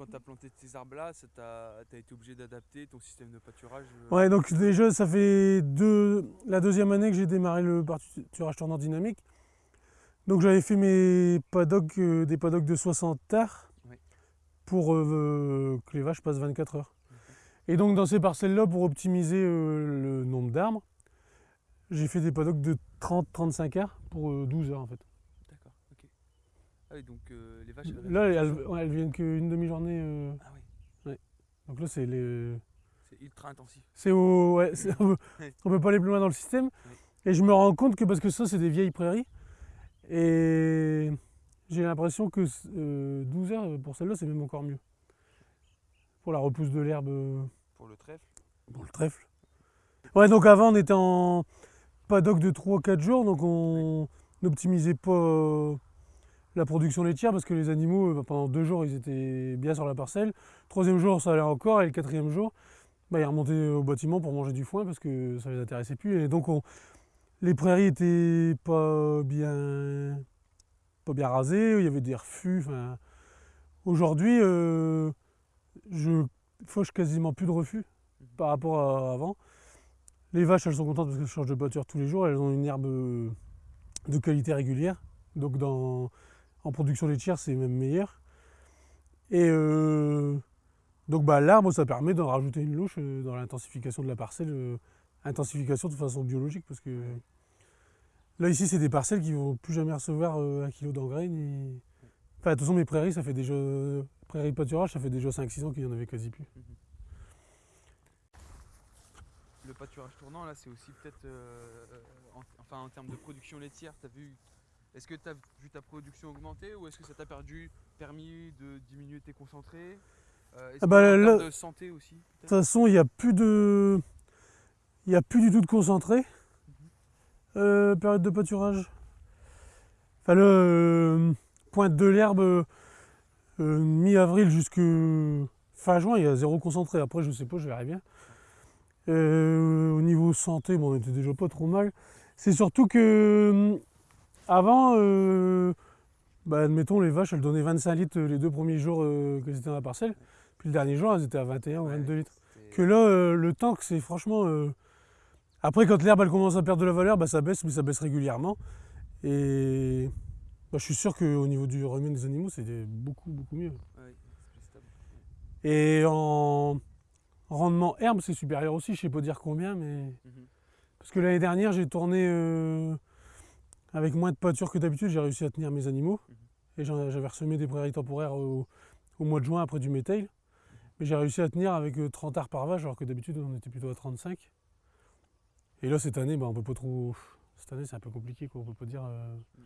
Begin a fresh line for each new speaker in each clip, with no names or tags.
quand tu as planté tes arbres là, tu as, été obligé d'adapter ton système de pâturage euh
Ouais, donc déjà, ça fait deux, la deuxième année que j'ai démarré le pâturage tournant dynamique. Donc j'avais fait mes paddocks, euh, des paddocks de 60 terres pour euh, que les vaches passent 24 heures. Et donc dans ces parcelles-là, pour optimiser le nombre d'arbres, j'ai fait des paddocks de 30-35 heures pour 12 heures en fait.
Ah oui, donc euh, les vaches. Elles
là, elles, viennent qu'une demi-journée. Euh,
ah oui.
Donc là, c'est les.
C'est ultra intensif.
C'est au. Ouais, on, peut, peut pas aller plus loin dans le système. Et je me rends compte que parce que ça, c'est des vieilles prairies. Et j'ai l'impression que 12 euh, heures pour celle-là, c'est même encore mieux. Pour la repousse de l'herbe.
Pour le trèfle
Pour le trèfle. Ouais, donc avant, on était en paddock de 3-4 jours, donc on n'optimisait pas la production laitière parce que les animaux, euh, pendant deux jours, ils étaient bien sur la parcelle. Troisième jour, ça allait encore. Et le quatrième jour, bah, ils remontaient au bâtiment pour manger du foin parce que ça les intéressait plus. Et donc, les prairies étaient pas bien, pas bien rasées. Il y avait des refus. Aujourd'hui, euh, je fauche quasiment plus de refus par rapport à avant. Les vaches, elles sont contentes parce qu'elles changent de pâture tous les jours. Elles ont une herbe de qualité régulière. Donc dans, en production laitière, c'est même meilleur. Et euh, donc bah, l'arbre, ça permet d'en rajouter une louche euh, dans l'intensification de la parcelle, euh, intensification de façon biologique, parce que là ici c'est des parcelles qui vont plus jamais recevoir un kilo d'engrais. Enfin, de toute façon, mes prairies, ça fait déjà prairies pâturage, ça fait déjà 5-6 ans qu'il n'y en avait quasi plus.
Le pâturage tournant, là, c'est aussi peut-être, enfin, en termes de production laitière, tu as vu est-ce que tu as vu ta production augmenter ou est-ce que ça t'a perdu, permis de diminuer tes concentrés? Euh, ah bah, de santé aussi De
toute façon, il n'y a plus de. Il n'y a plus du tout de concentré. Mhm. Euh, période de pâturage. Enfin, le euh, pointe de l'herbe, mi-avril jusqu'à fin juin, il y a zéro concentré. Après, je sais pas, je verrai bien. au niveau santé, bon, on était déjà pas trop mal. C'est surtout que avant, euh, bah, admettons, les vaches, elles donnaient 25 litres les deux premiers jours euh, qu'elles étaient dans la parcelle. Puis le dernier jour, elles étaient à 21 ou 22 litres. Que là, euh, le tank, c'est franchement. Après, quand l'herbe elle commence à perdre de la valeur, bah, ça baisse, mais ça baisse régulièrement. Et bah, je suis sûr qu'au niveau du revenu des animaux, c'était beaucoup, beaucoup mieux. Et en rendement herbe, c'est supérieur aussi. Je ne sais pas dire combien, mais. Mhm. Parce que l'année dernière, j'ai tourné avec moins de pâture que d'habitude, j'ai réussi à tenir mes animaux. Mhm. Et j'avais ressemé des prairies temporaires au, mois de juin après du métail. Mais j'ai réussi à tenir avec 30 euh, arts par vache, alors que d'habitude on était plutôt à 35. Et là cette année, bah, on peut pas trop. Cette année c'est un peu compliqué, quoi. on peut pas dire. Euh. Mhm.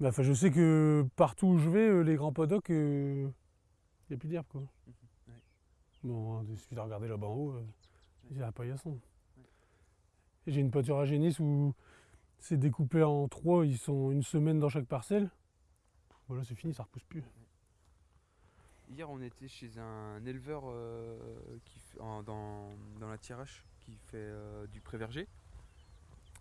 Bah, enfin, je sais que partout où je vais, euh, les grands paddocks, il n'y a plus d'herbe. Quoi. Mhm. Bon, il suffit de regarder là-bas en haut, il y a un paillasson. J'ai une pâture à génisse où c'est découpé en trois, ils sont une semaine dans chaque parcelle. Voilà, c'est fini, ça repousse plus.
Hier, on était chez un éleveur euh, qui dans, la tirage qui fait euh, du pré-verger.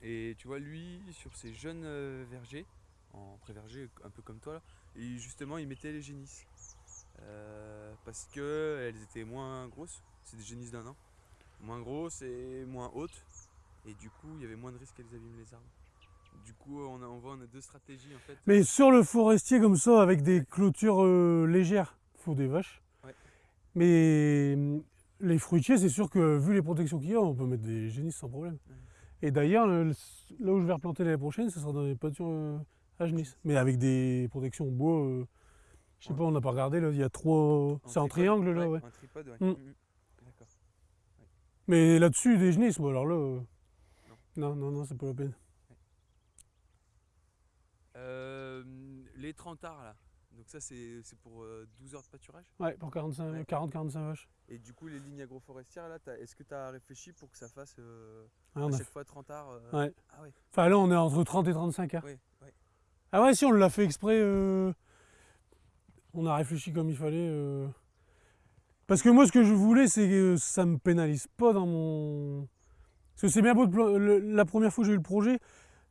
Et tu vois, lui, sur ses jeunes euh, vergers, en pré-verger, un peu comme toi, justement, il mettait les génisses. parce qu'elles étaient moins grosses, c'est des génisses d'un an, moins grosses et moins hautes. Et du coup, il y avait moins de risques qu'elles abîment les arbres. Du coup, on, a, on voit on a deux stratégies en fait.
Mais sur le forestier comme ça, avec des clôtures euh, légères, il faut des vaches. Mais hum, les fruitiers, c'est sûr que vu les protections qu'il y a, on peut mettre des génisses sans problème. Et d'ailleurs, là où je vais replanter l'année prochaine, ce sera dans les pâtures euh, à génisses. Mais avec des protections bois. Euh, je sais pas, on n'a pas regardé, là, il y a trois. C'est en triangle là, ouais. Un tripode, ouais. Hum, D'accord. Mais là-dessus, des génisses, bon, alors là. Non, non, non, c'est pas la peine.
Euh, les 30 arts là, donc ça c'est pour 12 euh, heures de pâturage?
Ouais, pour 40-45 vaches.
Et du coup les lignes agroforestières là, est-ce que tu as réfléchi pour que ça fasse euh, ah, à chaque fois 30 arts
Ouais. Ah ouais. Enfin là on est entre 30 et 35 arts. Ah ouais si on l'a fait exprès, on a réfléchi comme il fallait. Parce que moi ce que je voulais c'est que ça me pénalise pas dans mon... Parce que c'est bien beau, de... la première fois que j'ai eu le projet,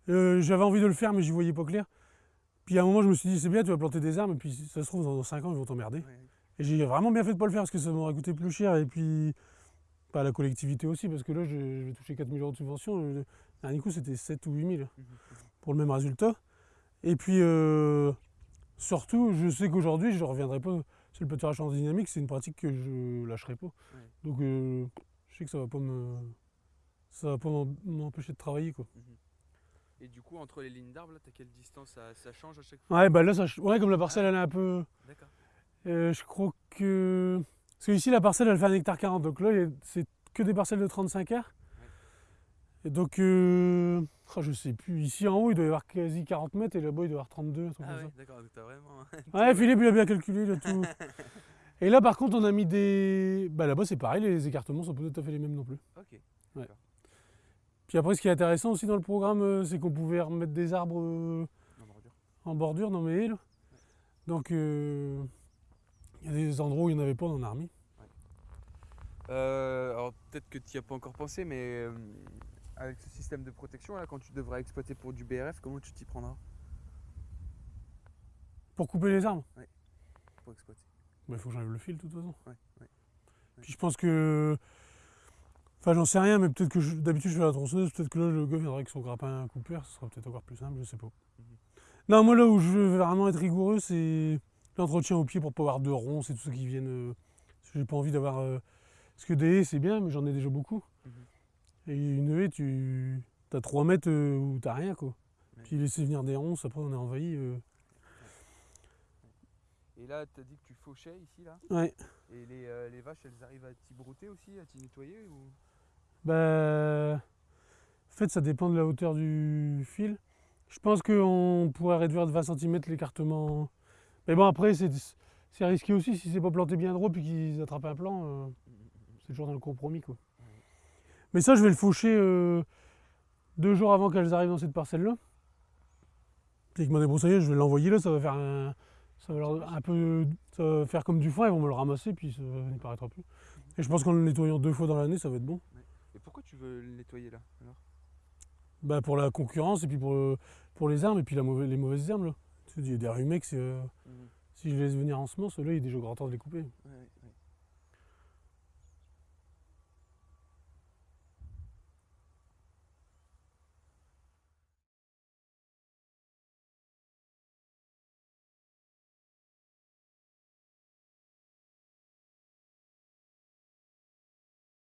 euh, j'avais envie de le faire, mais j'y voyais pas clair. Puis à un moment, je me suis dit, c'est bien, tu vas planter des arbres, et puis ça se trouve, dans 5 ans, ils vont t'emmerder. Et j'ai vraiment bien fait de pas le faire parce que ça m'aurait coûté plus cher. Et puis, pas la collectivité aussi, parce que là, je, je vais toucher 4 000 euros de subvention. Le dernier coup, c'était 7 ou 8 000
Mhm.
pour le même résultat. Et puis, euh, surtout, je sais qu'aujourd'hui, je ne reviendrai pas sur le en dynamique. C'est une pratique que je lâcherai pas. Donc, euh, je sais que ça va pas me. Ça va pas m'empêcher de travailler. Quoi.
Et du coup, entre les lignes d'arbres, là, t'as quelle distance? Ça, ça change à chaque fois?
Ouais, bah là, ça, ouais, comme la parcelle, elle est un peu.
D'accord.
Euh, je crois que. Parce que ici, la parcelle, elle fait un hectare 40. Donc là, c'est que des parcelles de 35 heures. Et donc, euh... oh, je sais plus. Ici, en haut, il doit y avoir quasi 40 mètres. Et là-bas, il doit y avoir 32. un truc
Ah ouais, d'accord, donc t'as vraiment.
Ouais, Philippe, il a bien calculé le tout. et là, par contre, on a mis des. Bah là-bas, c'est pareil. Les écartements sont pas tout à fait les mêmes non plus.
ok.
Puis après, ce qui est intéressant aussi dans le programme, euh, c'est qu'on pouvait remettre des arbres euh,
En bordure.
en bordure dans mes îles. Donc, euh, il y a des endroits où il n'y en avait pas, on en a remis.
Euh, alors peut-être que tu n'y as pas encore pensé, mais euh, avec ce système de protection, là, quand tu devras exploiter pour du BRF, comment tu t'y prendras?
Pour couper les arbres,
pour exploiter
il faut que j'enlève le fil de toute façon.
Ouais, ouais.
Puis je pense que. Enfin, j'en sais rien, mais peut-être que d'habitude je fais la tronçonneuse, peut-être que là le gars viendra avec son grappin coupeur, ce sera peut-être encore plus simple, je sais pas.
Mhm.
Non, moi là où je veux vraiment être rigoureux, c'est l'entretien au pied pour pas avoir de ronces et tout ça qui viennent. euh, parce que j'ai pas envie d'avoir. euh, Parce que des haies c'est bien, mais j'en ai déjà beaucoup.
Mhm.
Et une haie, tu. T'as 3 mètres euh, où t'as rien quoi.
Ouais.
Puis laisser venir des ronces, après on est envahi. euh,
Et là, tu as dit que tu fauchais ici, là?
Ouais.
Et les, les vaches, elles arrivent à t'y brouter aussi, à t'y nettoyer ou...
Bah, en fait, ça dépend de la hauteur du fil. Je pense qu'on pourrait réduire de 20 cm l'écartement. Mais bon, après, c'est risqué aussi si c'est pas planté bien droit puis qu'ils attrapent un plan. euh, c'est toujours dans le compromis, quoi. Mais ça, je vais le faucher euh, deux jours avant qu'elles arrivent dans cette parcelle-là. Mon débroussailleur, je vais l'envoyer là, ça va faire un, ça va leur- un peu, ça va faire comme du foin, ils vont me le ramasser puis ça n'y paraîtra plus. Et je pense qu'en le nettoyant deux fois dans l'année, ça va être bon.
Et pourquoi tu veux le nettoyer là alors?
Bah pour la concurrence et puis pour, pour les armes et puis la mauvaise- les mauvaises herbes là. Il y a des rumex, euh, si je les laisse venir en semence, là il est déjà grand temps de les couper.
Ouais,